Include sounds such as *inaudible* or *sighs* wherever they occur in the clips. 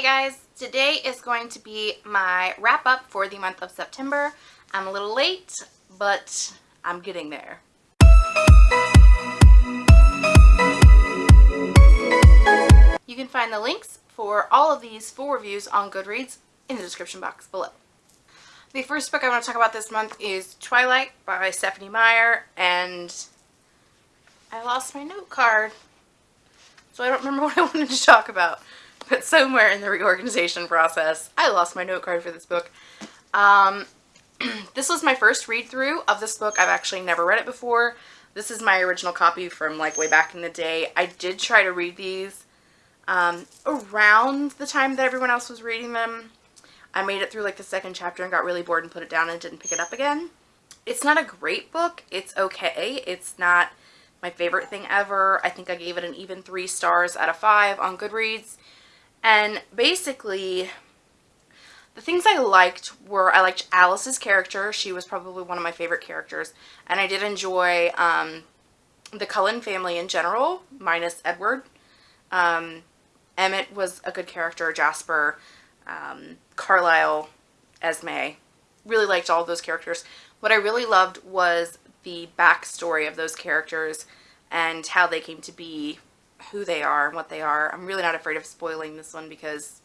Hey guys, today is going to be my wrap up for the month of September. I'm a little late, but I'm getting there. You can find the links for all of these full reviews on Goodreads in the description box below. The first book I want to talk about this month is Twilight by Stephenie Meyer, and I lost my note card, so I don't remember *laughs* what I wanted to talk about. But somewhere in the reorganization process, I lost my note card for this book. Um, *clears throat* this was my first read through of this book. I've actually never read it before. This is my original copy from like way back in the day. I did try to read these um, around the time that everyone else was reading them. I made it through like the second chapter and got really bored and put it down and didn't pick it up again. It's not a great book. It's okay. It's not my favorite thing ever. I think I gave it an even three stars out of five on Goodreads. And basically, the things I liked were I liked Alice's character. She was probably one of my favorite characters. And I did enjoy um, the Cullen family in general, minus Edward. Um, Emmett was a good character, Jasper, um, Carlisle, Esme. Really liked all those characters. What I really loved was the backstory of those characters and how they came to be who they are and what they are. I'm really not afraid of spoiling this one because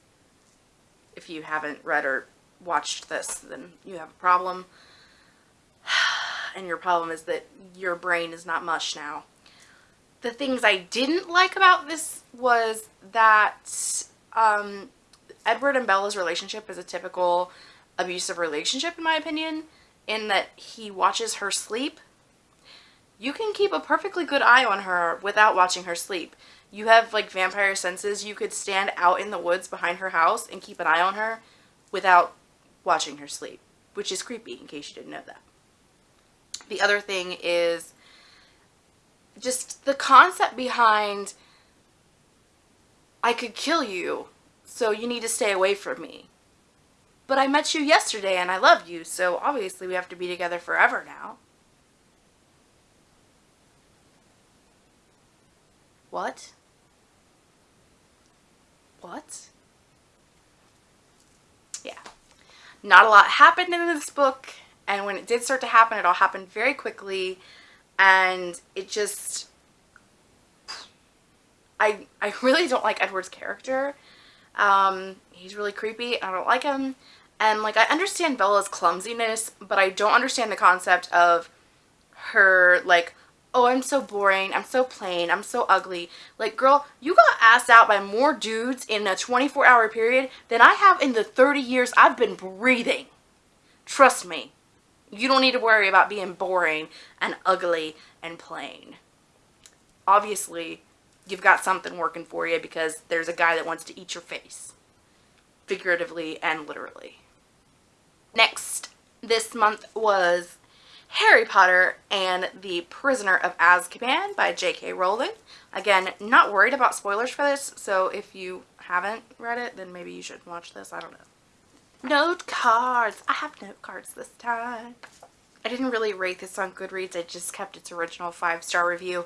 if you haven't read or watched this, then you have a problem. *sighs* And your problem is that your brain is not mush now. The things I didn't like about this was that um, Edward and Bella's relationship is a typical abusive relationship in my opinion in that he watches her sleep. You can keep a perfectly good eye on her without watching her sleep you have like vampire senses, you could stand out in the woods behind her house and keep an eye on her without watching her sleep, which is creepy in case you didn't know that. The other thing is just the concept behind I could kill you, so you need to stay away from me. But I met you yesterday and I love you, so obviously we have to be together forever now. What? What? Yeah. Not a lot happened in this book, and when it did start to happen, it all happened very quickly, and it just... I, I *laughs* really don't like Edward's character. Um, he's really creepy. I don't like him. And, like, I understand Bella's clumsiness, but I don't understand the concept of her, like, oh, I'm so boring, I'm so plain, I'm so ugly. Like, girl, you got asked out by more dudes in a 24 hour period than I have in the 30 years I've been breathing. Trust me, you don't need to worry about being boring and ugly and plain. Obviously, you've got something working for you because there's a guy that wants to eat your face. Figuratively and literally. Next, this month was Harry Potter and the Prisoner of Azkaban by J.K. Rowling. Again, not worried about spoilers for this, so if you haven't read it, then maybe you should watch this. I don't know. Note cards. I have note cards this time. I didn't really rate this on Goodreads. I just kept its original five-star review.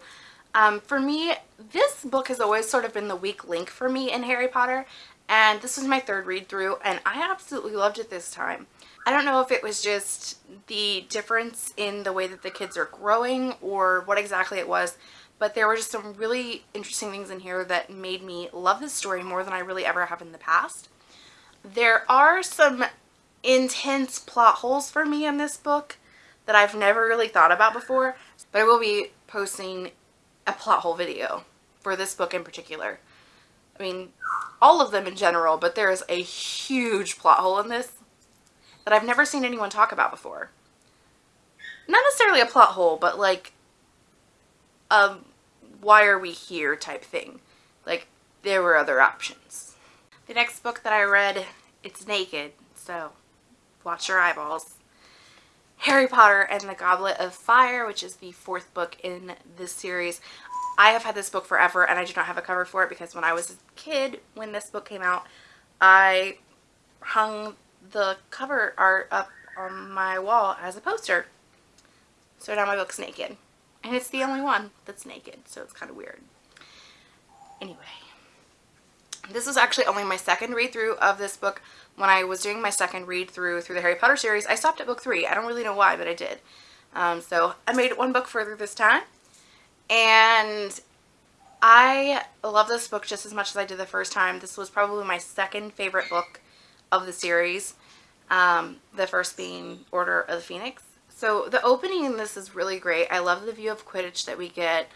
Um, for me, this book has always sort of been the weak link for me in Harry Potter, and this was my third read through, and I absolutely loved it this time. I don't know if it was just the difference in the way that the kids are growing or what exactly it was, but there were just some really interesting things in here that made me love this story more than I really ever have in the past. There are some intense plot holes for me in this book that I've never really thought about before, but I will be posting a plot hole video for this book in particular. I mean, all of them in general, but there is a huge plot hole in this that I've never seen anyone talk about before. Not necessarily a plot hole, but like a why are we here type thing. Like there were other options. The next book that I read, it's naked, so watch your eyeballs. Harry Potter and the Goblet of Fire, which is the fourth book in this series. I have had this book forever and I do not have a cover for it because when I was a kid, when this book came out, I hung the cover art up on my wall as a poster. So now my book's naked. And it's the only one that's naked, so it's kind of weird. Anyway, This is actually only my second read through of this book. When I was doing my second read through through the Harry Potter series, I stopped at book three. I don't really know why, but I did. Um, so I made it one book further this time. And I love this book just as much as I did the first time. This was probably my second favorite book of the series. Um, the first being Order of the Phoenix. So the opening in this is really great. I love the view of Quidditch that we get.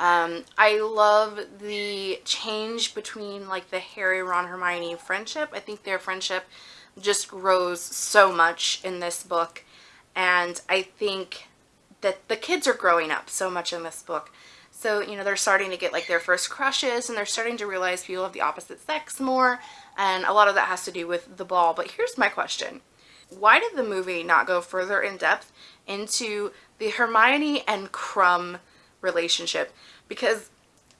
Um, I love the change between like the Harry, Ron, Hermione friendship. I think their friendship just grows so much in this book. And I think that the kids are growing up so much in this book. So, you know, they're starting to get like their first crushes and they're starting to realize people of the opposite sex more. And a lot of that has to do with the ball. But here's my question. Why did the movie not go further in depth into the Hermione and Krum relationship? Because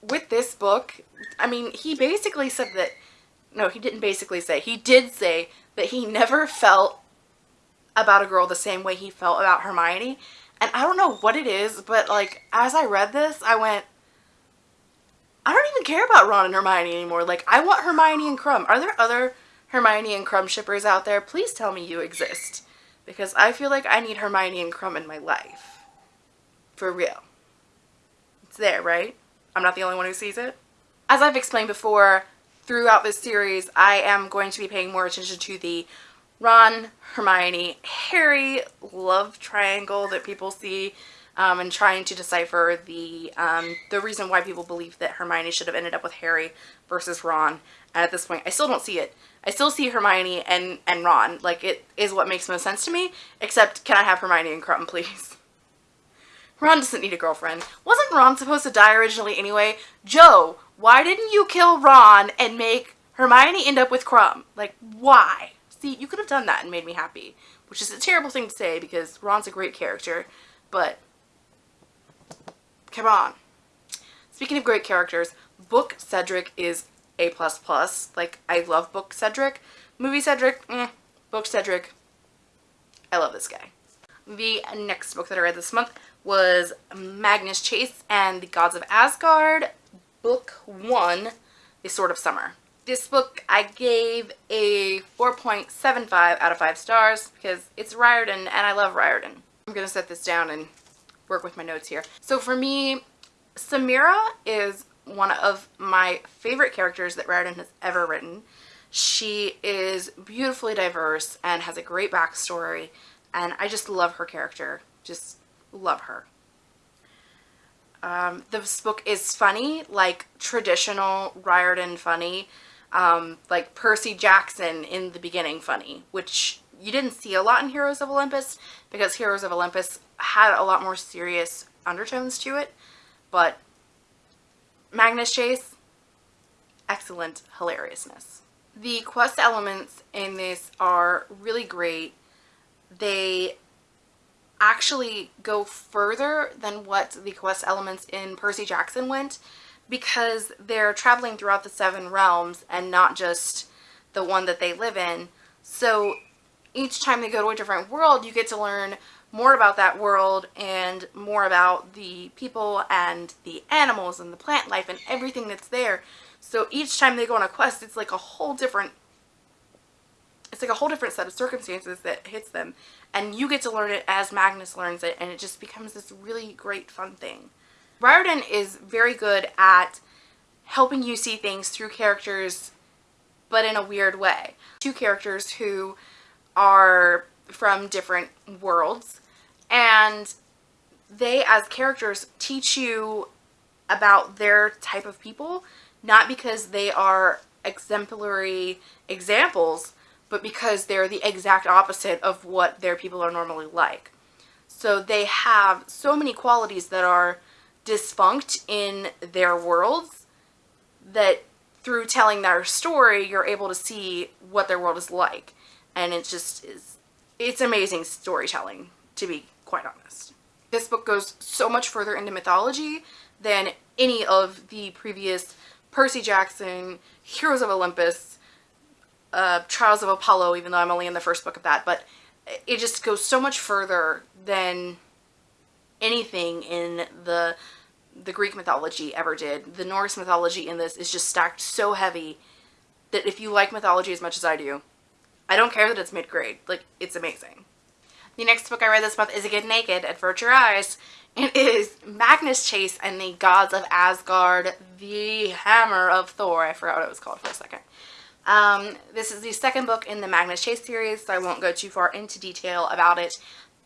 with this book, I mean, he basically said that, no, he didn't basically say, he did say that he never felt about a girl the same way he felt about Hermione. And I don't know what it is, but like as I read this, I went, I don't even care about Ron and Hermione anymore. Like I want Hermione and Krum. Are there other Hermione and Krum shippers out there? Please tell me you exist. Because I feel like I need Hermione and Krum in my life. For real. It's there, right? I'm not the only one who sees it. As I've explained before, throughout this series, I am going to be paying more attention to the Ron, Hermione, Harry love triangle that people see um, and trying to decipher the um, the reason why people believe that Hermione should have ended up with Harry versus Ron. And at this point, I still don't see it. I still see Hermione and, and Ron. Like, it is what makes most sense to me. Except, can I have Hermione and Krum, *laughs* please? Ron doesn't need a girlfriend. Wasn't Ron supposed to die originally anyway? Jo, why didn't you kill Ron and make Hermione end up with Krum? Like, why? See, you could have done that and made me happy. Which is a terrible thing to say because Ron's a great character. But, come on. Speaking of great characters, Book Cedric is A++. Plus Like, I love Book Cedric. Movie Cedric. Book Cedric, I love this guy. The next book that I read this month was Magnus Chase and the Gods of Asgard, Book 1, The Sword of Summer. This book I gave a 4.75 out of 5 stars because it's Riordan and I love Riordan. I'm going to set this down and work with my notes here. So for me, Samirah is one of my favorite characters that Riordan has ever written. She is beautifully diverse and has a great backstory and I just love her character. Just love her. Um, this book is funny, like traditional Riordan funny um, like Percy Jackson in the beginning funny, which you didn't see a lot in Heroes of Olympus because Heroes of Olympus had a lot more serious undertones to it. But Magnus Chase, excellent hilariousness. The quest elements in this are really great. They actually go further than what the quest elements in Percy Jackson went because they're traveling throughout the seven realms and not just the one that they live in. So each time they go to a different world, you get to learn more about that world and more about the people and the animals and the plant life and everything that's there. So each time they go on a quest, it's like a whole different it's like a whole different set of circumstances that hits them and you get to learn it as Magnus learns it and it just becomes this really great fun thing. Riordan is very good at helping you see things through characters but in a weird way. Two characters who are from different worlds and they as characters teach you about their type of people not because they are exemplary examples but because they're the exact opposite of what their people are normally like. So they have so many qualities that are dysfunct in their worlds that through telling their story you're able to see what their world is like. And it just is it's amazing storytelling to be quite honest. This book goes so much further into mythology than any of the previous Percy Jackson, Heroes of Olympus, uh, Trials of Apollo, even though I'm only in the first book of that, but it just goes so much further than anything in the the Greek mythology ever did. The Norse mythology in this is just stacked so heavy that if you like mythology as much as I do, I don't care that it's mid-grade. Like, it's amazing. The next book I read this month is A Get Naked, Avert Your Eyes. It is Magnus Chase and the Gods of Asgard, the Hammer of Thor. I forgot what it was called for a second. Um, this is the second book in the Magnus Chase series, so I won't go too far into detail about it.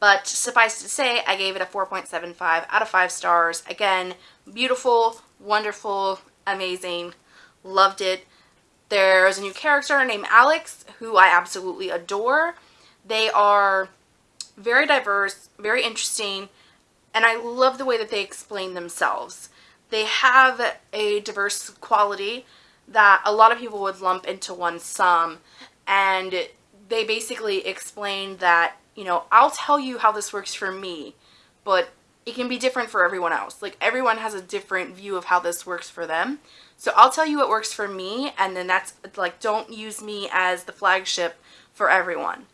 But suffice to say, I gave it a 4.75 out of 5 stars. Again, beautiful, wonderful, amazing. Loved it. There's a new character named Alex, who I absolutely adore. They are very diverse, very interesting, and I love the way that they explain themselves. They have a diverse quality that a lot of people would lump into one sum, and they basically explain that, you know, I'll tell you how this works for me, but it can be different for everyone else. Like everyone has a different view of how this works for them. So I'll tell you what works for me and then that's like don't use me as the flagship for everyone.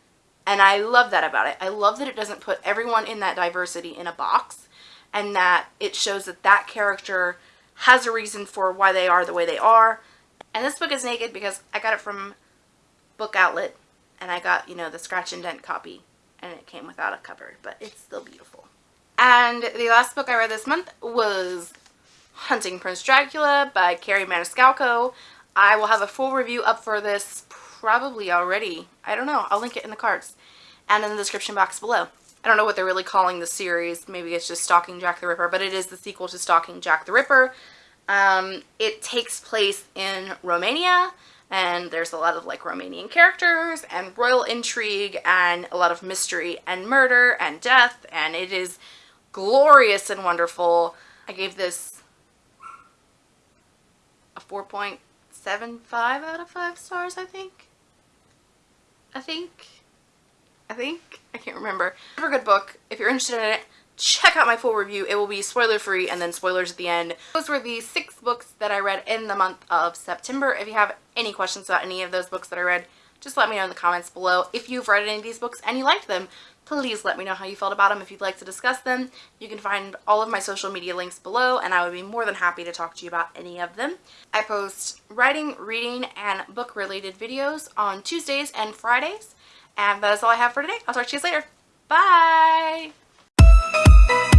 And I love that about it. I love that it doesn't put everyone in that diversity in a box and that it shows that that character has a reason for why they are the way they are. And this book is naked because I got it from Book Outlet and I got, you know, the scratch and dent copy and it came without a cover, but it's still beautiful. And the last book I read this month was Hunting Prince Dracula by Kerri Maniscalco. I will have a full review up for this probably already. I don't know. I'll link it in the cards and in the description box below. I don't know what they're really calling the series. Maybe it's just Stalking Jack the Ripper, but it is the sequel to Stalking Jack the Ripper. Um, it takes place in Romania, and there's a lot of like Romanian characters and royal intrigue and a lot of mystery and murder and death, and it is glorious and wonderful. I gave this a 4.75 out of 5 stars, I think. I think. I think. I can't remember. Super good book. If you're interested in it, check out my full review. It will be spoiler free and then spoilers at the end. Those were the six books that I read in the month of September. If you have any questions about any of those books that I read, just let me know in the comments below. If you've read any of these books and you liked them, please let me know how you felt about them if you'd like to discuss them. You can find all of my social media links below and I would be more than happy to talk to you about any of them. I post writing, reading, and book related videos on Tuesdays and Fridays. And that is all I have for today. I'll talk to you later. Bye! Música